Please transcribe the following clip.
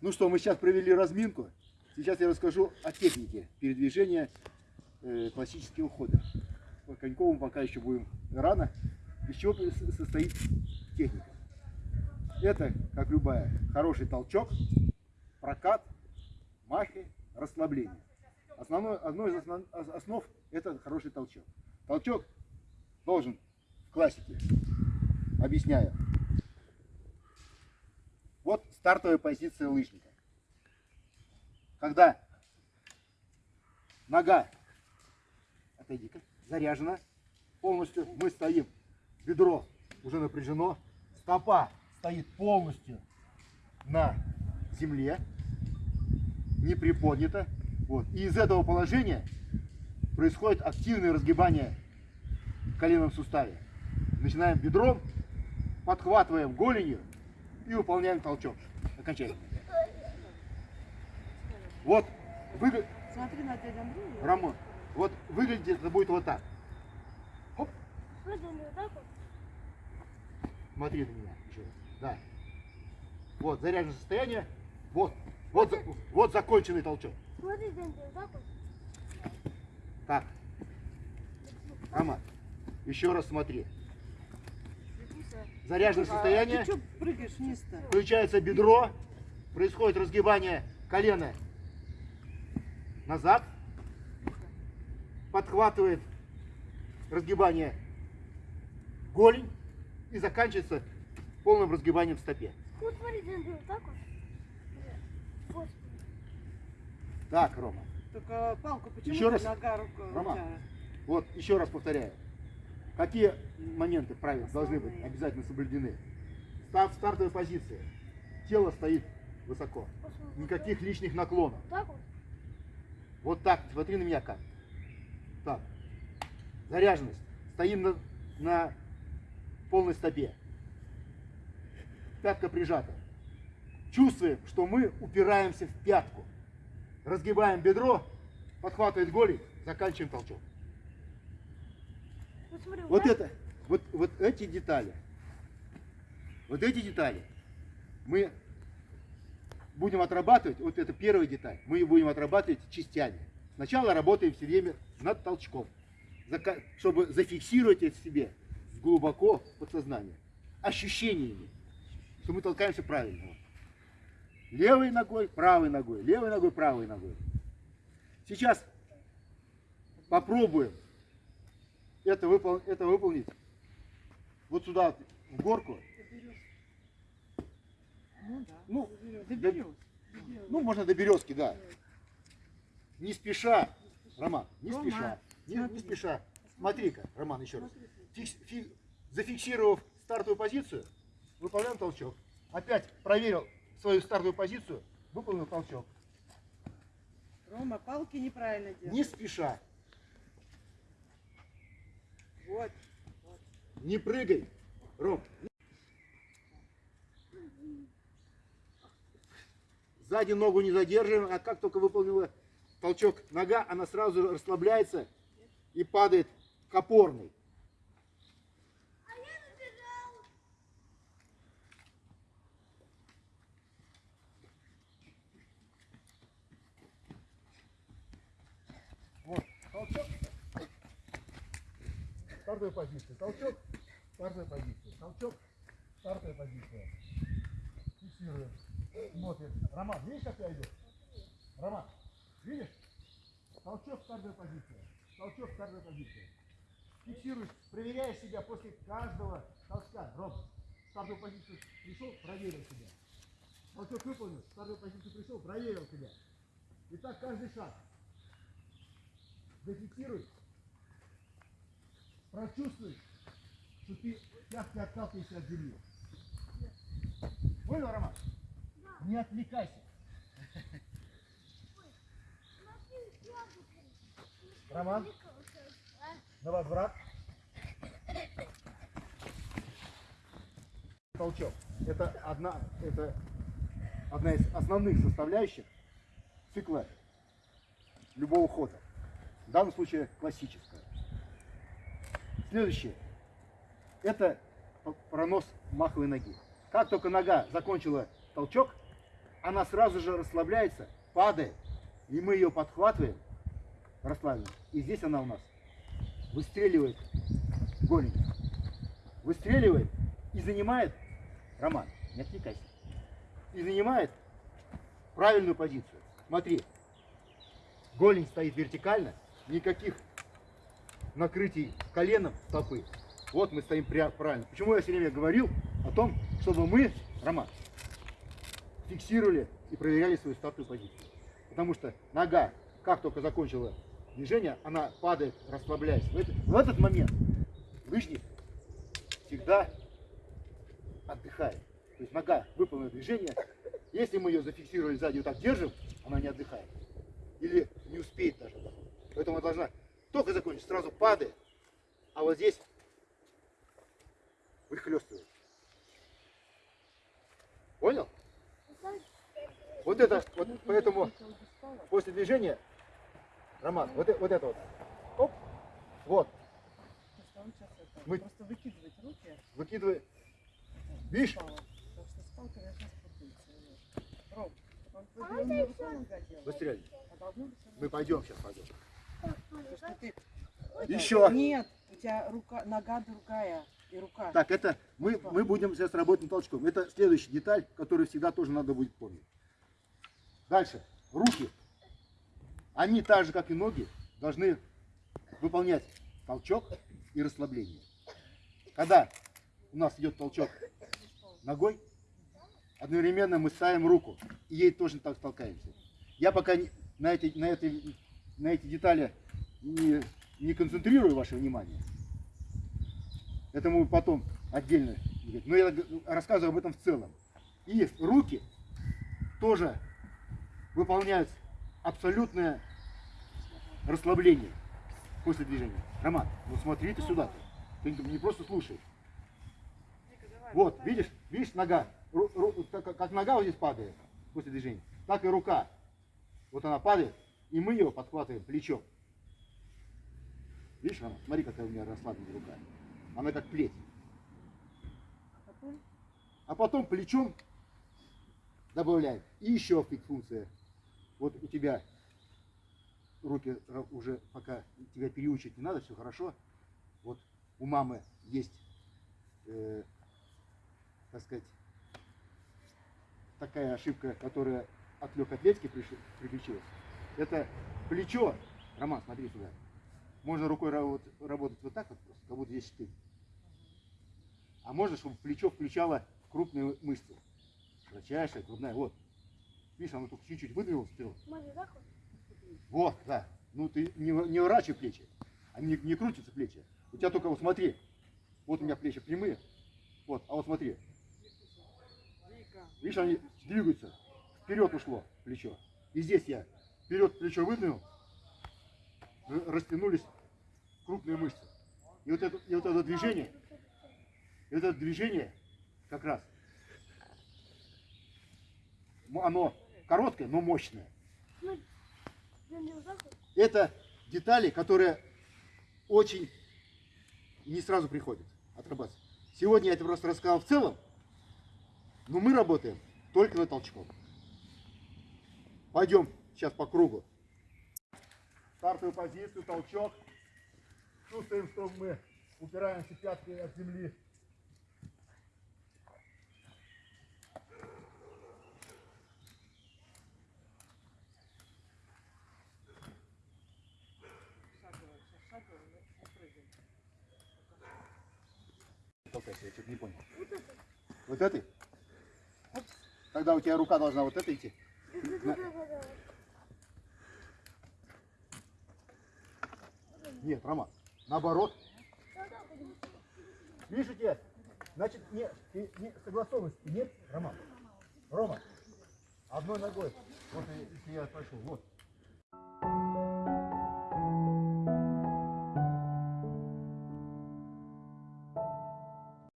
Ну что, мы сейчас провели разминку. Сейчас я расскажу о технике передвижения э, классического ухода. По Коньковому пока еще будем рано. Из чего состоит техника? Это, как любая, хороший толчок, прокат, махи, расслабление. Основной, одной из основ, ос- основ это хороший толчок. Толчок должен в классике, объясняю. Стартовая позиция лыжника. Когда нога, отойди-ка, заряжена полностью, мы стоим, бедро уже напряжено, стопа стоит полностью на земле, не приподнята. Вот. И из этого положения происходит активное разгибание в коленном суставе. Начинаем бедром, подхватываем голенью и выполняем толчок окончательно. Вот, выгля- Смотри на дядю Андрея. Рамон, вот выглядит это будет вот так. Вот вот. смотри на меня еще раз. Да. Вот, заряженное состояние. Вот, вот, за- вот законченный толчок. Смотри, вот так вот. Так, Роман, еще раз смотри. Заряженное состояние. А ты? Включается бедро, происходит разгибание колена назад, подхватывает разгибание голень и заканчивается полным разгибанием в стопе. Вот вот так вот. Так, Рома, Только палку почему Еще раз. нога рука Рома. вот еще раз повторяю. Какие моменты правил должны быть обязательно соблюдены? Став стартовой позиции. Тело стоит высоко. Никаких лишних наклонов. Вот так вот. Вот так, смотри на меня как. Так. Заряженность. Стоим на, на полной стопе. Пятка прижата. Чувствуем, что мы упираемся в пятку. Разгибаем бедро, подхватывает голень, заканчиваем толчок. Вот смотри, Вот это, вот, вот эти детали, вот эти детали мы будем отрабатывать, вот это первая деталь, мы ее будем отрабатывать частями. Сначала работаем все время над толчком, чтобы зафиксировать это себе глубоко подсознание, ощущениями, что мы толкаемся правильно. Левой ногой, правой ногой, левой ногой, правой ногой. Сейчас попробуем это, выпол- это выполнить вот сюда, в горку. Ну да. Ну, Доберешь. Ну, можно до березки, да. Не спеша, Роман, не Рома, спеша, не, не спеша. Смотри-ка, Роман, еще раз. Фикс- фи- зафиксировав стартовую позицию, выполняем толчок. Опять проверил свою стартовую позицию, выполнил толчок. Рома, палки неправильно делаешь. Не спеша, Вот. не прыгай. Ром. Сзади ногу не задерживаем, а как только выполнила толчок нога, она сразу расслабляется и падает к опорной. Вот, толчок. Стартовая позиция. Толчок. Стартовая позиция. Толчок. Стартовая позиция. Фиксируем. Смотрим. Роман, видишь, как я иду? Роман, видишь? Толчок, стартовая позиция. Толчок, стартовая позиция. Фиксируешь, проверяешь себя после каждого толчка. Ром, стартовую позицию пришел, проверил себя. Толчок выполнил, стартовую позицию пришел, проверил себя. И так каждый шаг. Зафиксируй. Прочувствуй, что ты пяткой отталкиваешься от земли. Понял, Роман? Не отвлекайся. Роман, на возврат. Толчок. Это одна, это одна из основных составляющих цикла любого хода. В данном случае классическая. Следующее. Это пронос маховой ноги. Как только нога закончила толчок, она сразу же расслабляется, падает, и мы ее подхватываем, расслабленно. И здесь она у нас выстреливает голень. Выстреливает и занимает, Роман, не отвлекайся, и занимает правильную позицию. Смотри, голень стоит вертикально, никаких накрытий коленом стопы. Вот мы стоим правильно. Почему я все время говорил о том, чтобы мы, Роман, фиксировали и проверяли свою стартовую позицию. Потому что нога, как только закончила движение, она падает, расслабляясь. В этот, в этот момент лыжник всегда отдыхает. То есть нога выполнила движение. Если мы ее зафиксировали сзади, вот так держим, она не отдыхает. Или не успеет даже. Поэтому она должна только закончить, сразу падает. А вот здесь выхлестывает. Понял? Вот это, вот поэтому после движения, Роман, вот, вот это вот, оп, вот, Мы- просто выкидывать руки. выкидывай, видишь, быстрее, мы пойдем сейчас пойдем. Еще. Нет, у тебя рука, нога другая и рука. Так, это мы, мы будем сейчас работать над толчком. Это следующая деталь, которую всегда тоже надо будет помнить. Дальше. Руки. Они так же, как и ноги, должны выполнять толчок и расслабление. Когда у нас идет толчок ногой, одновременно мы ставим руку и ей тоже так толкаемся. Я пока на эти, на эти, на эти детали не, не концентрирую ваше внимание. Это мы потом отдельно. Но я рассказываю об этом в целом. И руки тоже выполняют абсолютное расслабление после движения. Роман, ну смотри ты сюда. Ты не просто слушай. Вот, видишь, видишь нога, Ру- ру- как- как нога вот здесь падает после движения, так и рука. Вот она падает, и мы ее подхватываем плечом. Видишь, Роман, смотри, какая у меня расслабленная рука. Она как плеть. А потом А потом плечом добавляем. И еще функция. Вот у тебя руки уже пока тебя переучить не надо, все хорошо. Вот у мамы есть, э, так сказать, такая ошибка, которая от легкой атлетики приключилась. Это плечо. Роман, смотри сюда. Можно рукой работать вот так вот просто, как будто здесь штык. А можно, чтобы плечо включало крупные мышцы. Широчайшая, грудная. Вот. Видишь, оно только чуть-чуть выдвинулось вперед. Вот? Да. Ну ты не, не ворачивай плечи. Они не, не крутятся плечи. У тебя только вот смотри. Вот у меня плечи прямые. Вот, а вот смотри. Видишь, они двигаются. Вперед ушло плечо. И здесь я вперед плечо выдвинул. Растянулись крупные мышцы. И вот это, и вот это движение, и вот это движение как раз, оно короткое, но мощное. Ну, вот. Это детали, которые очень не сразу приходят отрабатывать. Сегодня я это просто рассказал в целом, но мы работаем только на толчком. Пойдем сейчас по кругу. Стартовую позицию, толчок. Чувствуем, что мы упираемся пяткой от земли. Толкайся, я что-то не понял. Вот этой? Тогда у тебя рука должна вот этой идти. На- Нет, Роман, наоборот. Тебя, значит, не, и- не согласованности нет, Роман. Рома, одной ногой. Вот если я пошел, вот.